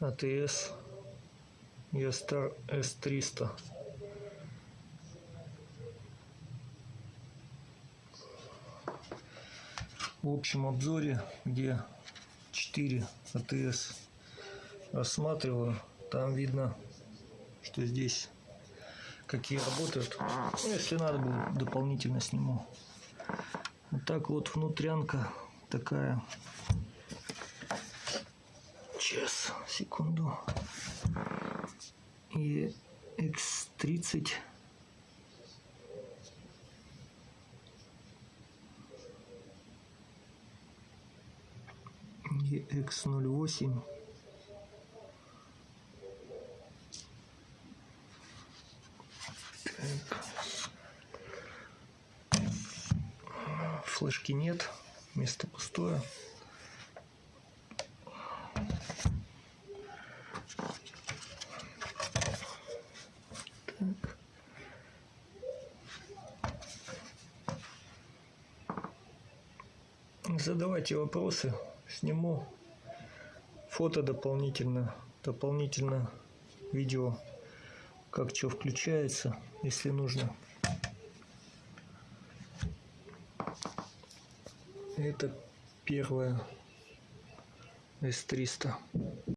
АТС Ястар С300. В общем обзоре, где 4 АТС рассматриваю, там видно, что здесь какие работают. Ну, если надо будет, дополнительно сниму. Вот так вот внутрянка такая. Сейчас, секунду. И X30. И X08. Так. Флешки нет, место пустое. Задавайте вопросы, сниму фото дополнительно, дополнительно видео, как что включается, если нужно. Это первая S300.